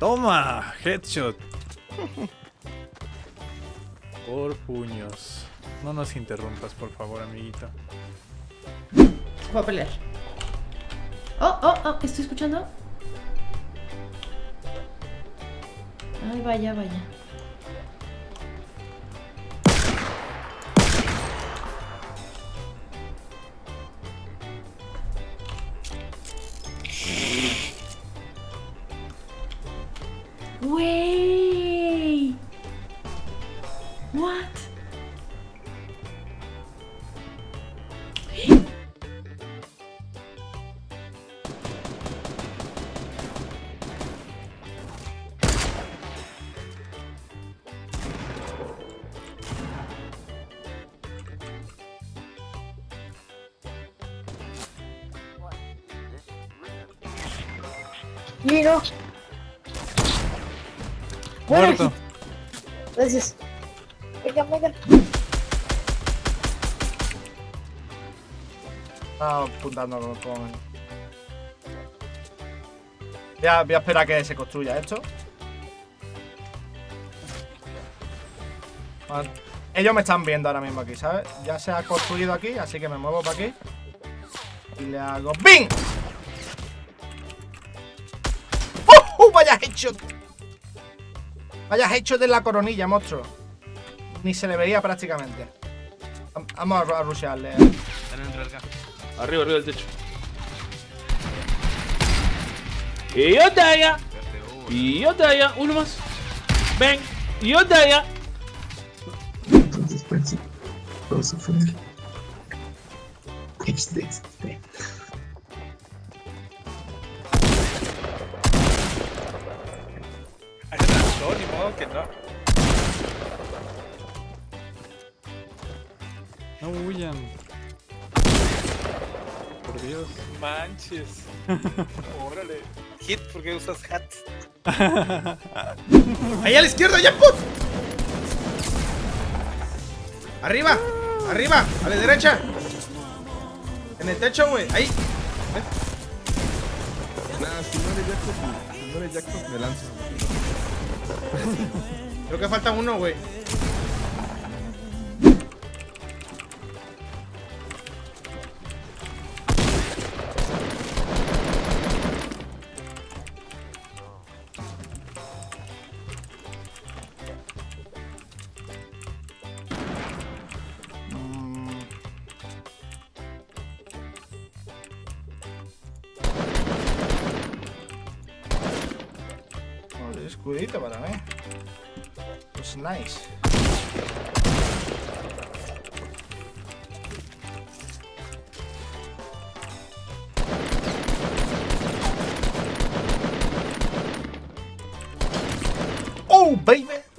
Toma, headshot. Por puños. No nos interrumpas, por favor, amiguito. Voy a pelear. Oh, oh, oh, ¿estoy escuchando? Ay, vaya, vaya. What? Giro. Bueno, Muerto. Gracias. Venga, venga. Estaba apuntando con... con- Voy a, voy a esperar a que se construya esto. Ellos me están viendo ahora mismo aquí, ¿sabes? Ya se ha construido aquí, así que me muevo para aquí. Y le hago ¡BIM! ¡Uh! ¡Uh! ¡Vaya hecho! Vaya hecho de la coronilla, monstruo. Ni se le veía prácticamente. Vam- Vamos a, a rushearle. Están dentro del carro. Arriba, arriba del techo. Y otra allá. Y otra allá. Uno más. Ven. Y otra allá. Entonces, pues sí, puedo sufrir. Este, este. Modo que no. No huyan. Por Dios. Manches. Órale. Hit, ¿por qué usas hat? ¡Ahí a la izquierda, ya, put! ¡Arriba! ¡Arriba! ¡A la derecha! En el techo, güey. Ahí. Nada, si no eres Jackson, si no eres Jackson, me lanzo. Creo que falta uno, güey. Escudito para mí. Pues nice. Oh, baby.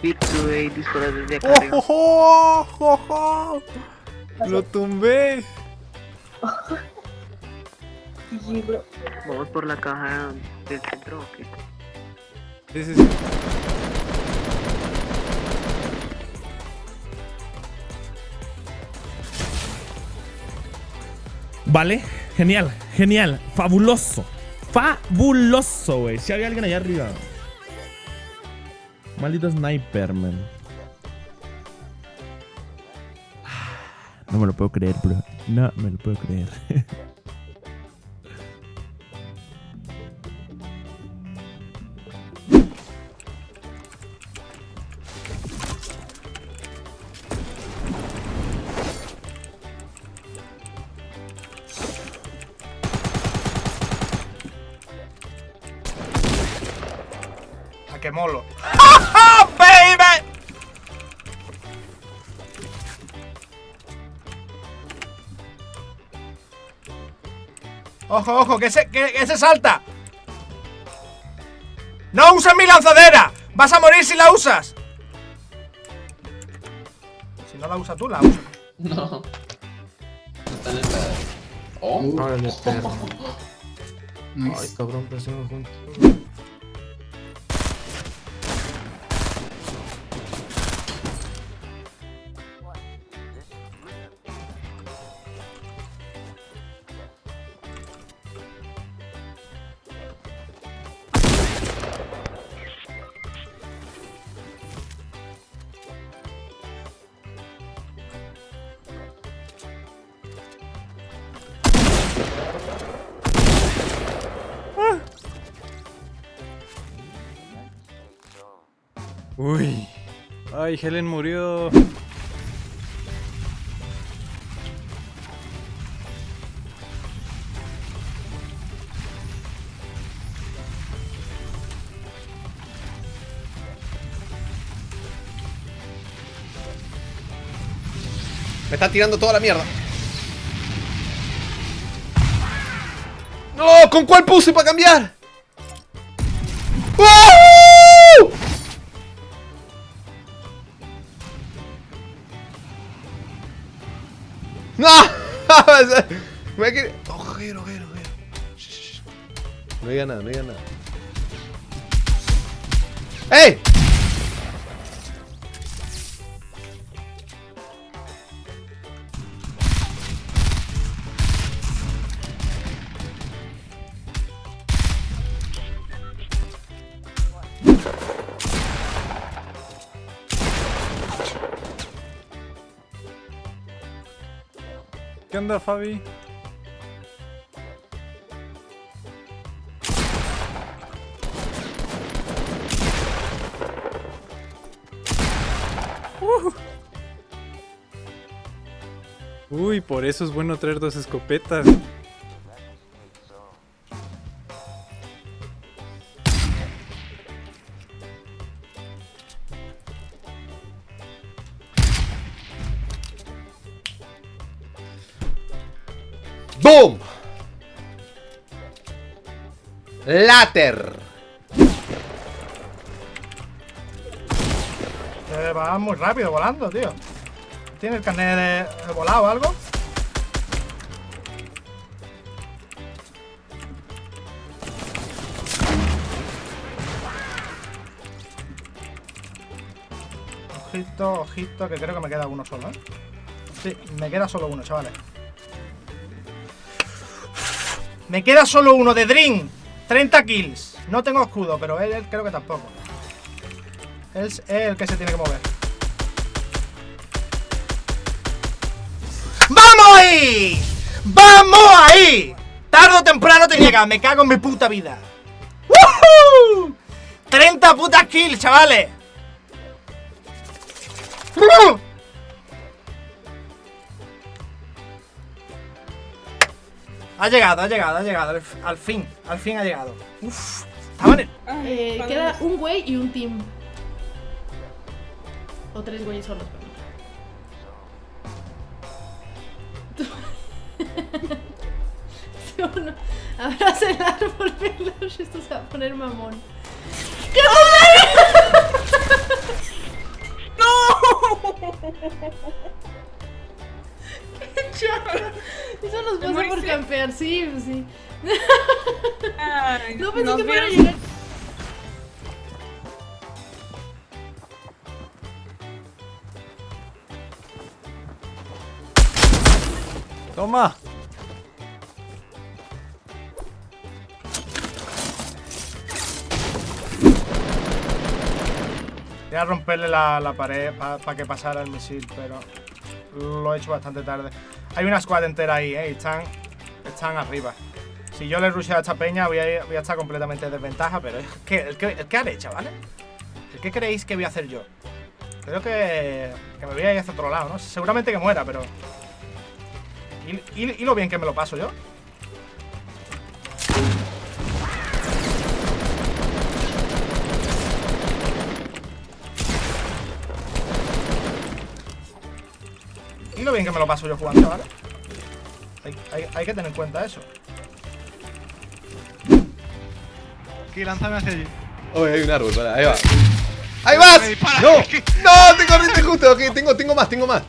Pitsue dispara desde acá ¡Oh, arriba. oh, oh, oh, oh! ¡Lo tumbé! Sí, bro. Vamos por la caja del centro, ¿o qué? Sí, sí, sí. Vale, genial, genial, fabuloso, fabuloso, güey. Si había alguien allá arriba. Maldito sniper, man. No me lo puedo creer, bro. No me lo puedo creer. Molo. Ojo, ojo, que se, que, que se salta. ¡No uses mi lanzadera! ¡Vas a morir si la usas! Si no la usas tú, la usas. No. Está en el pedo. Oh. Órale, perro. Ay, cabrón, presionó juntos. Uy. Ay, Helen murió. Me está tirando toda la mierda. ¡No! ¿Con cuál puse para cambiar? ¡Uh! ¡No! Me quiere... Ojero, ojero, ojero. Shh, shh, shh. No diga nada, no diga nada. ¡Ey! Onda, Fabi? Uh. Uy, por eso es bueno traer dos escopetas. ¡Boom! Later. Eh, va muy rápido volando, tío. ¿Tiene el carnet volado o algo? Ojito, ojito, que creo que me queda uno solo, ¿eh? Sí, me queda solo uno, chavales. Me queda solo uno de Dream. 30 kills. No tengo escudo, pero él, creo que tampoco. Él es el que se tiene que mover. ¡Vamos ahí! ¡Vamos ahí! Tarde o temprano te llega, me cago en mi puta vida. ¡Woohoo! 30 putas kills, chavales. ¡Uh! Ha llegado, ha llegado, ha llegado. Al, al fin, al fin ha llegado. Uf, estaba en Eh, queda un güey y un team. O tres güeyes solos, perdón. ¿Sí no? Abraza el árbol, Peluche. Esto se va a poner mamón. ¿Qué ¡No! ¡Qué chafa! Eso nos pasa por campear, sí, pues sí. no pensé que fuera a llegar. ¡Toma! Voy a romperle la, la pared para que pasara el misil, pero lo he hecho bastante tarde. Hay una squad entera ahí, ¿eh? Están, están arriba. Si yo le rusheo a esta peña, voy a, estar completamente en desventaja, pero es que, el que, el que haré, chavales. ¿El qué creéis que voy a hacer yo? Creo que, que me voy a ir hacia otro lado, ¿no? Seguramente que muera, pero... ¿Y, y, y lo bien que me lo paso yo? Y lo bien que me lo paso yo jugando, ¿vale? Hay, hay- hay que tener en cuenta eso. Aquí, lánzame hacia allí. Oye, hay un árbol, para, ahí va. ¡Ahí vas! ¡No! ¡No! ¡Te corriste justo! Ok, tengo, tengo más, tengo más.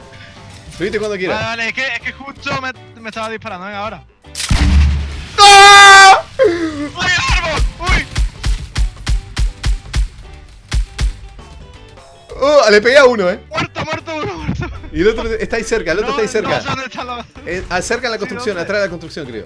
Subiste cuando Vale, quieras. vale, es que, es que justo me, me estaba disparando, venga, ahora. ¡Ah! ¡Uy, el árbol! ¡Uy! Oh, le pegué a uno, eh. Y el otro está ahí cerca, el otro No, está ahí cerca. No, ¿dónde está la- Eh, cerca en la construcción, atrás de la construcción, creo.